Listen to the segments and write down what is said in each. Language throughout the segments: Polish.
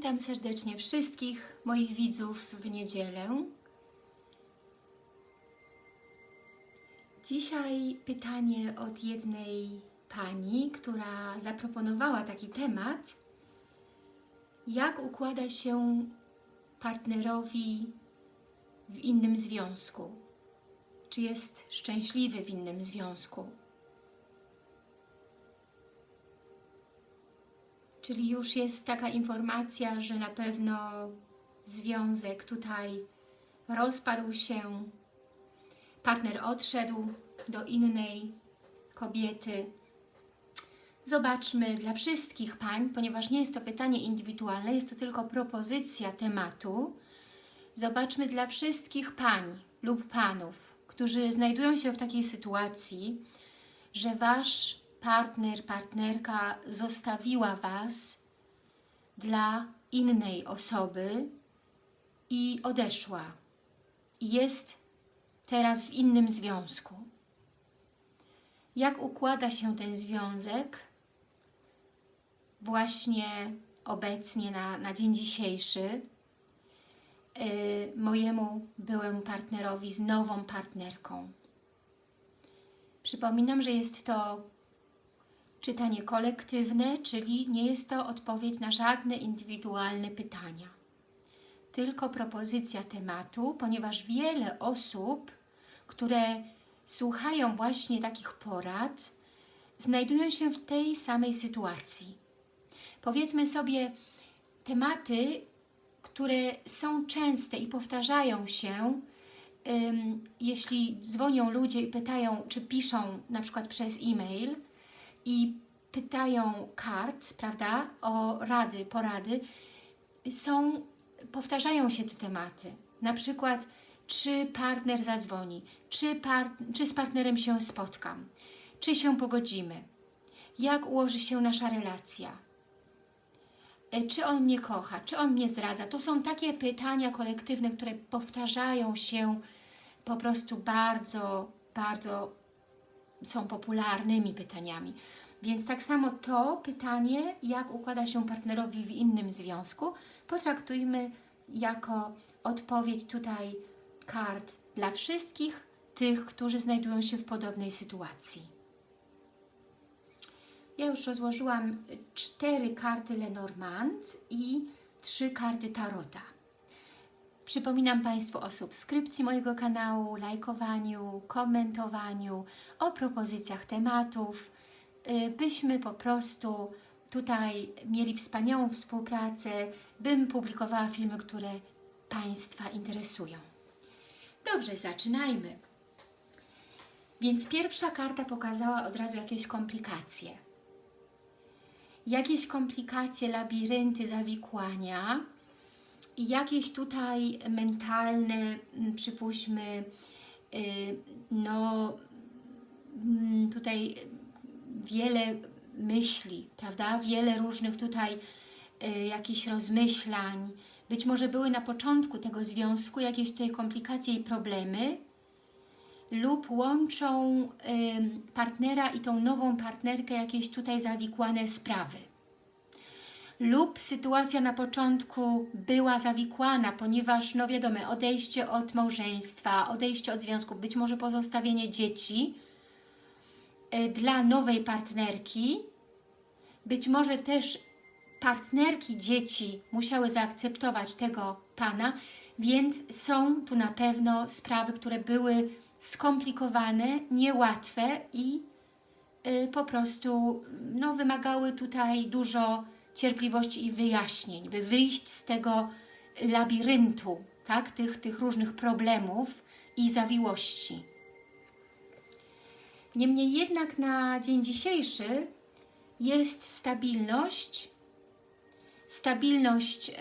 Witam serdecznie wszystkich moich widzów w niedzielę. Dzisiaj pytanie od jednej pani, która zaproponowała taki temat. Jak układa się partnerowi w innym związku? Czy jest szczęśliwy w innym związku? Czyli już jest taka informacja, że na pewno związek tutaj rozpadł się, partner odszedł do innej kobiety. Zobaczmy dla wszystkich pań, ponieważ nie jest to pytanie indywidualne, jest to tylko propozycja tematu. Zobaczmy dla wszystkich pań lub panów, którzy znajdują się w takiej sytuacji, że Wasz partner, partnerka zostawiła Was dla innej osoby i odeszła. Jest teraz w innym związku. Jak układa się ten związek właśnie obecnie na, na dzień dzisiejszy yy, mojemu byłemu partnerowi z nową partnerką. Przypominam, że jest to czytanie kolektywne, czyli nie jest to odpowiedź na żadne indywidualne pytania. Tylko propozycja tematu, ponieważ wiele osób, które słuchają właśnie takich porad, znajdują się w tej samej sytuacji. Powiedzmy sobie tematy, które są częste i powtarzają się, jeśli dzwonią ludzie i pytają, czy piszą na przykład przez e-mail, i pytają kart, prawda, o rady, porady, są, powtarzają się te tematy. Na przykład, czy partner zadzwoni, czy, par, czy z partnerem się spotkam, czy się pogodzimy, jak ułoży się nasza relacja, e, czy on mnie kocha, czy on mnie zdradza. To są takie pytania kolektywne, które powtarzają się po prostu bardzo, bardzo są popularnymi pytaniami. Więc tak samo to pytanie, jak układa się partnerowi w innym związku, potraktujmy jako odpowiedź tutaj kart dla wszystkich tych, którzy znajdują się w podobnej sytuacji. Ja już rozłożyłam cztery karty Lenormand i trzy karty Tarota. Przypominam Państwu o subskrypcji mojego kanału, lajkowaniu, komentowaniu, o propozycjach tematów, y, byśmy po prostu tutaj mieli wspaniałą współpracę, bym publikowała filmy, które Państwa interesują. Dobrze, zaczynajmy. Więc pierwsza karta pokazała od razu jakieś komplikacje. Jakieś komplikacje, labirynty, zawikłania, i jakieś tutaj mentalne, mm, przypuśćmy, y, no mm, tutaj wiele myśli, prawda? Wiele różnych tutaj y, jakichś rozmyślań. Być może były na początku tego związku jakieś tutaj komplikacje i problemy lub łączą partnera i tą nową partnerkę jakieś tutaj zawikłane sprawy lub sytuacja na początku była zawikłana, ponieważ, no wiadomo, odejście od małżeństwa, odejście od związku, być może pozostawienie dzieci y, dla nowej partnerki, być może też partnerki dzieci musiały zaakceptować tego Pana, więc są tu na pewno sprawy, które były skomplikowane, niełatwe i y, po prostu no, wymagały tutaj dużo cierpliwości i wyjaśnień, by wyjść z tego labiryntu, tak? tych, tych różnych problemów i zawiłości. Niemniej jednak na dzień dzisiejszy jest stabilność, stabilność y,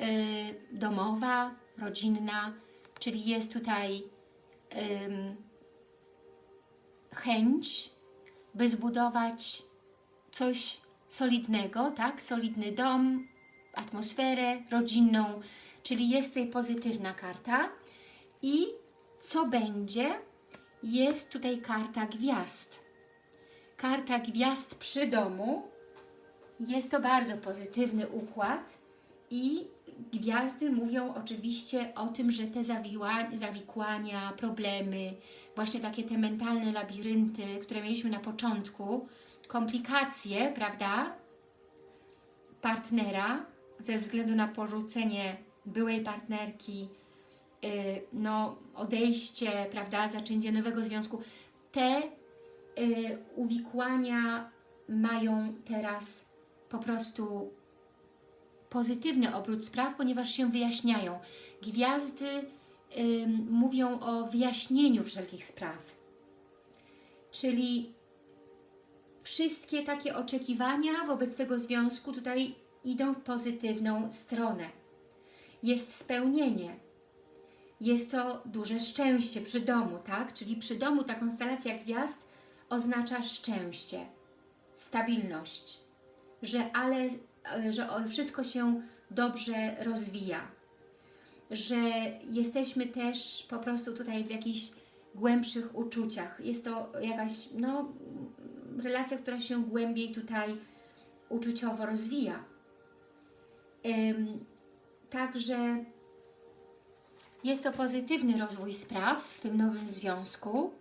domowa, rodzinna, czyli jest tutaj chęć, by zbudować coś solidnego, tak? Solidny dom, atmosferę rodzinną, czyli jest tutaj pozytywna karta. I co będzie? Jest tutaj karta gwiazd. Karta gwiazd przy domu. Jest to bardzo pozytywny układ i gwiazdy mówią oczywiście o tym, że te zawikłania, problemy, właśnie takie te mentalne labirynty, które mieliśmy na początku, komplikacje, prawda, partnera ze względu na porzucenie byłej partnerki, yy, no, odejście, prawda, zaczęcie nowego związku, te yy, uwikłania mają teraz po prostu pozytywny obrót spraw, ponieważ się wyjaśniają. Gwiazdy ym, mówią o wyjaśnieniu wszelkich spraw. Czyli wszystkie takie oczekiwania wobec tego związku tutaj idą w pozytywną stronę. Jest spełnienie. Jest to duże szczęście przy domu, tak? Czyli przy domu ta konstelacja gwiazd oznacza szczęście, stabilność, że ale że wszystko się dobrze rozwija, że jesteśmy też po prostu tutaj w jakichś głębszych uczuciach. Jest to jakaś no, relacja, która się głębiej tutaj uczuciowo rozwija. Także jest to pozytywny rozwój spraw w tym nowym związku.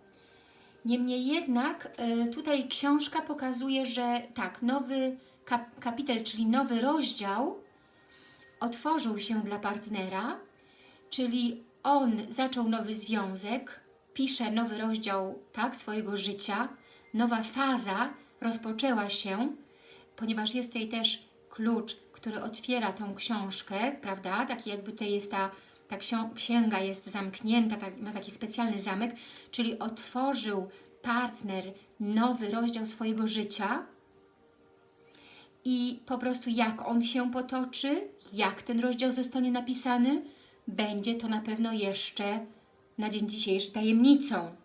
Niemniej jednak y, tutaj książka pokazuje, że tak, nowy kap kapitel, czyli nowy rozdział otworzył się dla partnera, czyli on zaczął nowy związek, pisze nowy rozdział tak, swojego życia, nowa faza rozpoczęła się, ponieważ jest tutaj też klucz, który otwiera tą książkę, prawda? Taki jakby tutaj jest ta, ta księga jest zamknięta, tak, ma taki specjalny zamek, czyli otworzył partner nowy rozdział swojego życia, i po prostu jak on się potoczy, jak ten rozdział zostanie napisany, będzie to na pewno jeszcze na dzień dzisiejszy tajemnicą.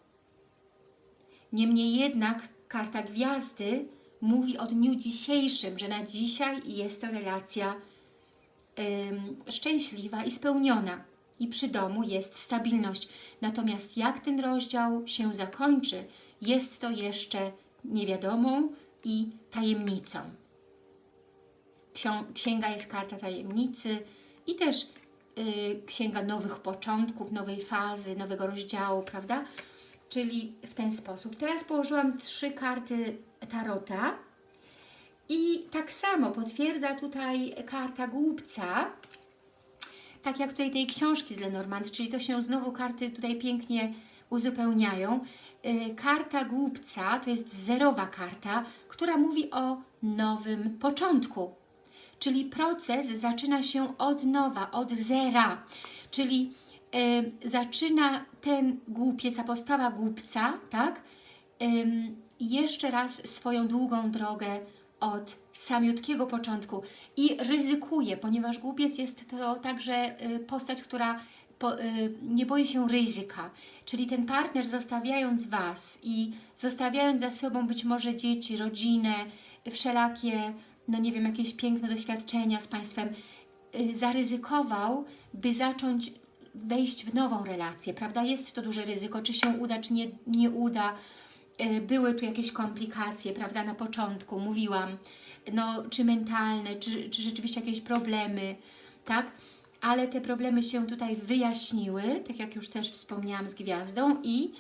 Niemniej jednak karta gwiazdy mówi o dniu dzisiejszym, że na dzisiaj jest to relacja szczęśliwa i spełniona. I przy domu jest stabilność. Natomiast jak ten rozdział się zakończy, jest to jeszcze niewiadomą i tajemnicą. Księga jest karta tajemnicy i też yy, księga nowych początków, nowej fazy, nowego rozdziału, prawda? Czyli w ten sposób. Teraz położyłam trzy karty Tarota i tak samo potwierdza tutaj karta głupca, tak jak tutaj tej książki z Lenormand, czyli to się znowu karty tutaj pięknie uzupełniają. Yy, karta głupca to jest zerowa karta, która mówi o nowym początku, czyli proces zaczyna się od nowa, od zera, czyli y, zaczyna ten głupiec, a postawa głupca, tak, y, jeszcze raz swoją długą drogę od samiutkiego początku i ryzykuje, ponieważ głupiec jest to także y, postać, która po, y, nie boi się ryzyka, czyli ten partner zostawiając Was i zostawiając za sobą być może dzieci, rodzinę, wszelakie no nie wiem, jakieś piękne doświadczenia z Państwem, y, zaryzykował, by zacząć wejść w nową relację, prawda? Jest to duże ryzyko, czy się uda, czy nie, nie uda. Y, były tu jakieś komplikacje, prawda, na początku, mówiłam, no, czy mentalne, czy, czy rzeczywiście jakieś problemy, tak? Ale te problemy się tutaj wyjaśniły, tak jak już też wspomniałam z gwiazdą i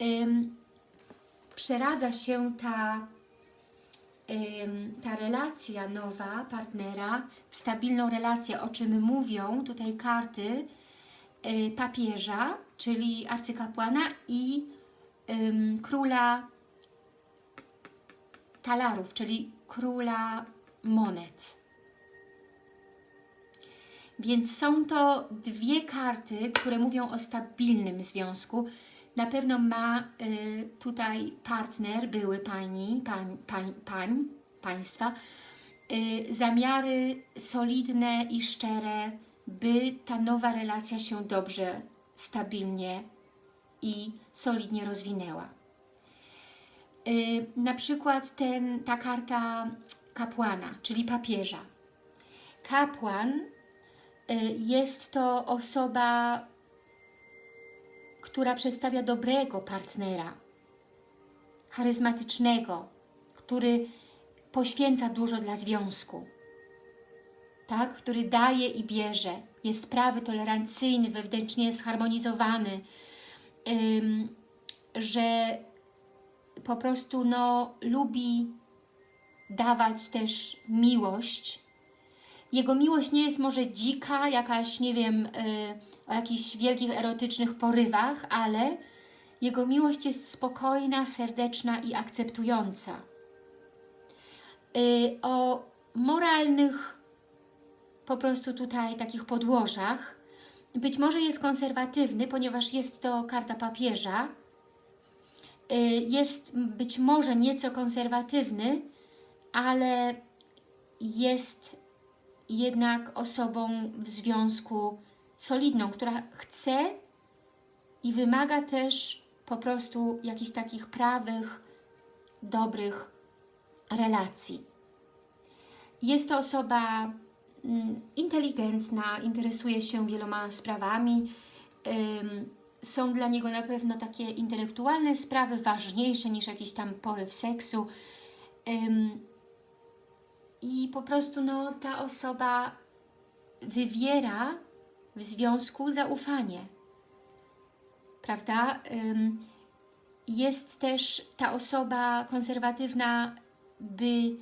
ym, przeradza się ta ta relacja nowa partnera, stabilną relację, o czym mówią tutaj karty papieża, czyli arcykapłana i króla talarów, czyli króla monet. Więc są to dwie karty, które mówią o stabilnym związku, na pewno ma y, tutaj partner, były pani, pań, pań, pań państwa, y, zamiary solidne i szczere, by ta nowa relacja się dobrze, stabilnie i solidnie rozwinęła. Y, na przykład ten, ta karta kapłana, czyli papieża. Kapłan y, jest to osoba która przedstawia dobrego partnera, charyzmatycznego, który poświęca dużo dla związku. Tak? który daje i bierze. Jest prawy, tolerancyjny, wewnętrznie zharmonizowany, ym, że po prostu no, lubi dawać też miłość. Jego miłość nie jest może dzika, jakaś, nie wiem, yy, o jakichś wielkich erotycznych porywach, ale jego miłość jest spokojna, serdeczna i akceptująca. Yy, o moralnych po prostu tutaj takich podłożach. Być może jest konserwatywny, ponieważ jest to karta papieża. Y, jest być może nieco konserwatywny, ale jest jednak osobą w związku solidną, która chce i wymaga też po prostu jakichś takich prawych, dobrych relacji. Jest to osoba inteligentna, interesuje się wieloma sprawami. Są dla niego na pewno takie intelektualne sprawy ważniejsze niż jakiś tam poryw seksu. I po prostu no, ta osoba wywiera w związku zaufanie. Prawda? Jest też ta osoba konserwatywna, by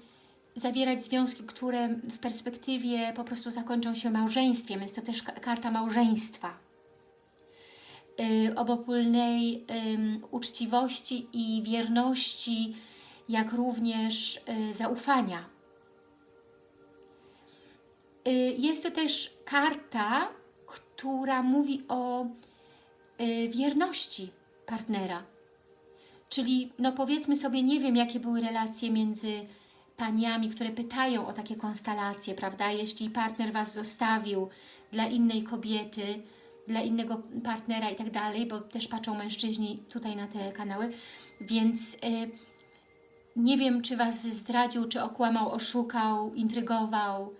zawierać związki, które w perspektywie po prostu zakończą się małżeństwem. Jest to też karta małżeństwa. Yy, obopólnej yy, uczciwości i wierności, jak również yy, zaufania. Y, jest to też karta, która mówi o y, wierności partnera. Czyli, no powiedzmy sobie, nie wiem, jakie były relacje między paniami, które pytają o takie konstelacje, prawda? Jeśli partner Was zostawił dla innej kobiety, dla innego partnera i tak dalej, bo też patrzą mężczyźni tutaj na te kanały, więc y, nie wiem, czy Was zdradził, czy okłamał, oszukał, intrygował,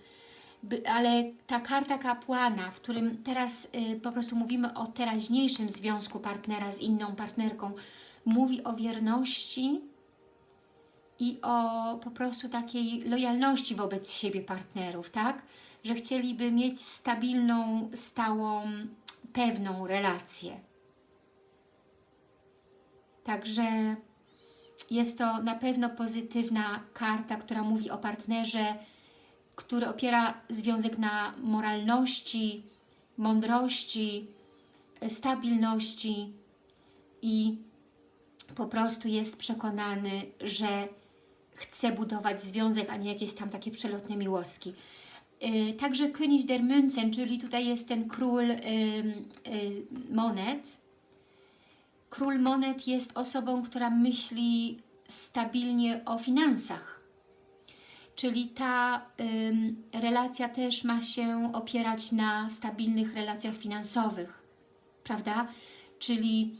by, ale ta karta kapłana, w którym teraz y, po prostu mówimy o teraźniejszym związku partnera z inną partnerką, mówi o wierności, i o po prostu takiej lojalności wobec siebie partnerów, tak? Że chcieliby mieć stabilną, stałą, pewną relację. Także jest to na pewno pozytywna karta, która mówi o partnerze, który opiera związek na moralności, mądrości, stabilności i po prostu jest przekonany, że chce budować związek, a nie jakieś tam takie przelotne miłostki. Y, także König der Münzen, czyli tutaj jest ten król y, monet. Król monet jest osobą, która myśli stabilnie o finansach. Czyli ta relacja też ma się opierać na stabilnych relacjach finansowych, prawda? Czyli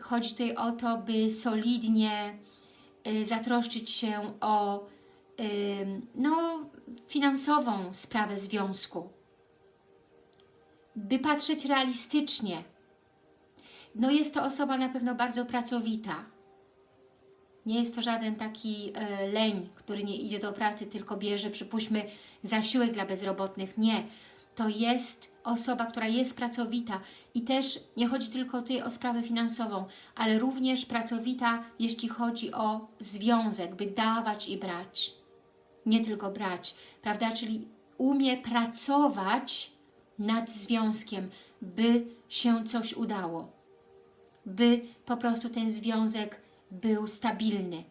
chodzi tutaj o to, by solidnie zatroszczyć się o no, finansową sprawę związku, by patrzeć realistycznie. No jest to osoba na pewno bardzo pracowita. Nie jest to żaden taki e, leń, który nie idzie do pracy, tylko bierze, przypuśćmy, zasiłek dla bezrobotnych. Nie. To jest osoba, która jest pracowita i też nie chodzi tylko tutaj o sprawę finansową, ale również pracowita, jeśli chodzi o związek, by dawać i brać. Nie tylko brać, prawda? Czyli umie pracować nad związkiem, by się coś udało. By po prostu ten związek był stabilny.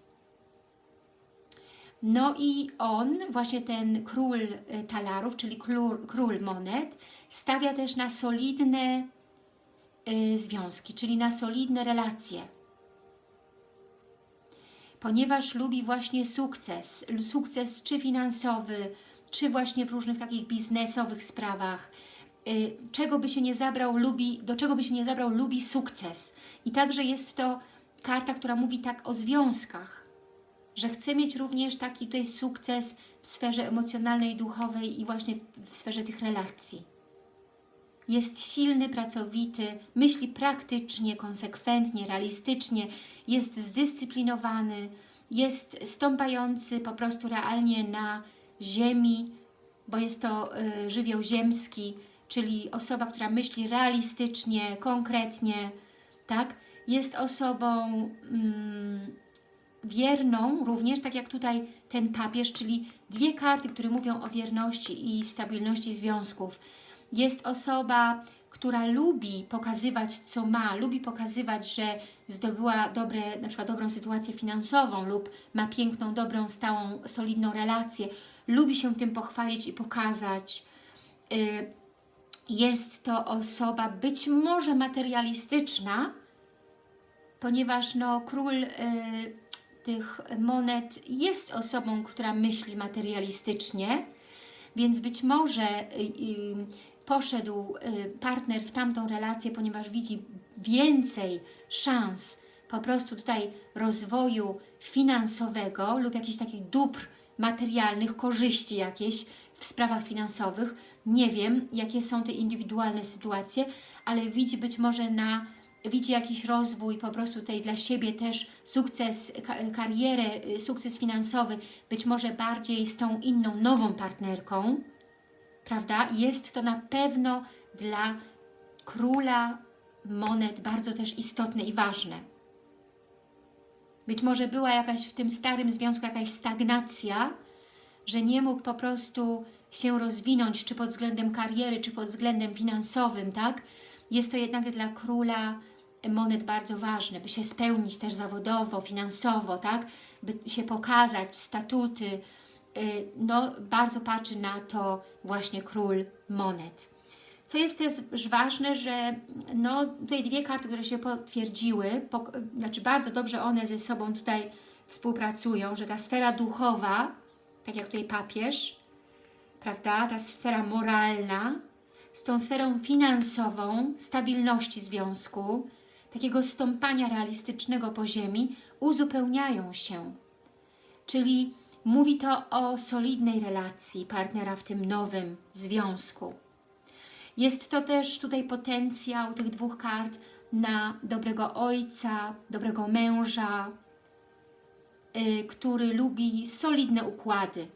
No i on, właśnie ten król y, talarów, czyli król, król monet, stawia też na solidne y, związki, czyli na solidne relacje. Ponieważ lubi właśnie sukces, sukces czy finansowy, czy właśnie w różnych takich biznesowych sprawach, y, czego by się nie zabrał, lubi, do czego by się nie zabrał, lubi sukces. I także jest to karta, która mówi tak o związkach, że chce mieć również taki tutaj sukces w sferze emocjonalnej, duchowej i właśnie w, w sferze tych relacji jest silny, pracowity, myśli praktycznie, konsekwentnie, realistycznie, jest zdyscyplinowany, jest stąpający po prostu realnie na ziemi bo jest to y, żywioł ziemski, czyli osoba, która myśli realistycznie, konkretnie, tak? Jest osobą mm, wierną również, tak jak tutaj ten papież, czyli dwie karty, które mówią o wierności i stabilności związków. Jest osoba, która lubi pokazywać, co ma, lubi pokazywać, że zdobyła dobre, na przykład dobrą sytuację finansową lub ma piękną, dobrą, stałą, solidną relację. Lubi się tym pochwalić i pokazać. Y, Jest to osoba być może materialistyczna, ponieważ no, król y, tych monet jest osobą, która myśli materialistycznie, więc być może y, y, poszedł y, partner w tamtą relację, ponieważ widzi więcej szans po prostu tutaj rozwoju finansowego lub jakichś takich dóbr materialnych, korzyści jakieś w sprawach finansowych. Nie wiem, jakie są te indywidualne sytuacje, ale widzi być może na widzi jakiś rozwój po prostu tutaj dla siebie też sukces, ka karierę, y, sukces finansowy, być może bardziej z tą inną, nową partnerką, prawda? Jest to na pewno dla króla monet bardzo też istotne i ważne. Być może była jakaś w tym starym związku jakaś stagnacja, że nie mógł po prostu się rozwinąć, czy pod względem kariery, czy pod względem finansowym, tak? Jest to jednak dla króla monet bardzo ważne, by się spełnić też zawodowo, finansowo, tak? By się pokazać, statuty, y, no bardzo patrzy na to właśnie król monet. Co jest też ważne, że no, tutaj dwie karty, które się potwierdziły, po, znaczy bardzo dobrze one ze sobą tutaj współpracują, że ta sfera duchowa, tak jak tutaj papież, prawda, ta sfera moralna, z tą sferą finansową, stabilności związku, takiego stąpania realistycznego po ziemi, uzupełniają się. Czyli mówi to o solidnej relacji partnera w tym nowym związku. Jest to też tutaj potencjał tych dwóch kart na dobrego ojca, dobrego męża, yy, który lubi solidne układy,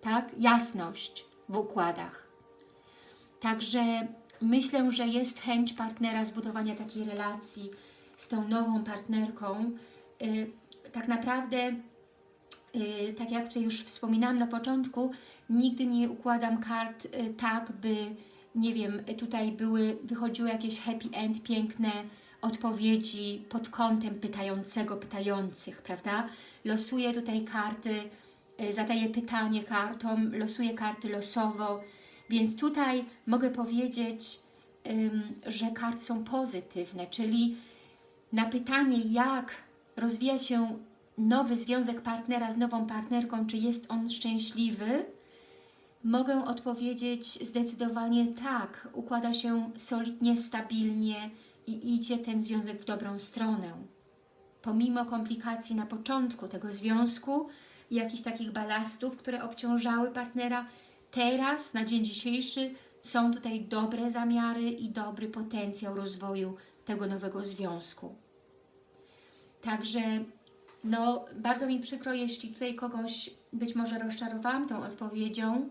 tak? jasność w układach. Także myślę, że jest chęć partnera zbudowania takiej relacji z tą nową partnerką. Yy, tak naprawdę, yy, tak jak tutaj już wspominałam na początku, nigdy nie układam kart yy, tak, by nie wiem, tutaj były, wychodziły jakieś happy end, piękne odpowiedzi pod kątem pytającego, pytających, prawda? Losuję tutaj karty, y, zadaję pytanie kartom, losuję karty losowo, więc tutaj mogę powiedzieć, że karty są pozytywne, czyli na pytanie, jak rozwija się nowy związek partnera z nową partnerką, czy jest on szczęśliwy, Mogę odpowiedzieć zdecydowanie tak, układa się solidnie, stabilnie i idzie ten związek w dobrą stronę. Pomimo komplikacji na początku tego związku jakichś takich balastów, które obciążały partnera, teraz, na dzień dzisiejszy, są tutaj dobre zamiary i dobry potencjał rozwoju tego nowego związku. Także no, bardzo mi przykro, jeśli tutaj kogoś być może rozczarowałam tą odpowiedzią,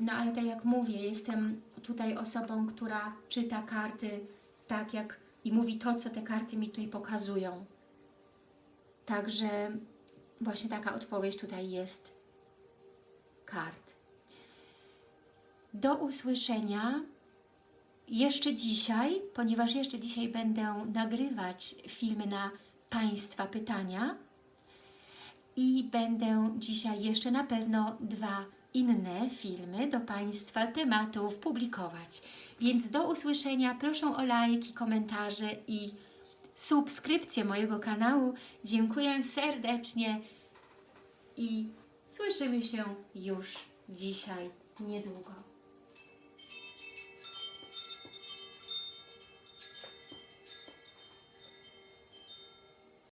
no ale tak jak mówię, jestem tutaj osobą, która czyta karty tak jak i mówi to, co te karty mi tutaj pokazują. Także właśnie taka odpowiedź tutaj jest kart. Do usłyszenia jeszcze dzisiaj, ponieważ jeszcze dzisiaj będę nagrywać filmy na Państwa pytania i będę dzisiaj jeszcze na pewno dwa inne filmy do Państwa tematów publikować. Więc do usłyszenia, proszę o lajki, komentarze i subskrypcję mojego kanału. Dziękuję serdecznie i słyszymy się już dzisiaj, niedługo.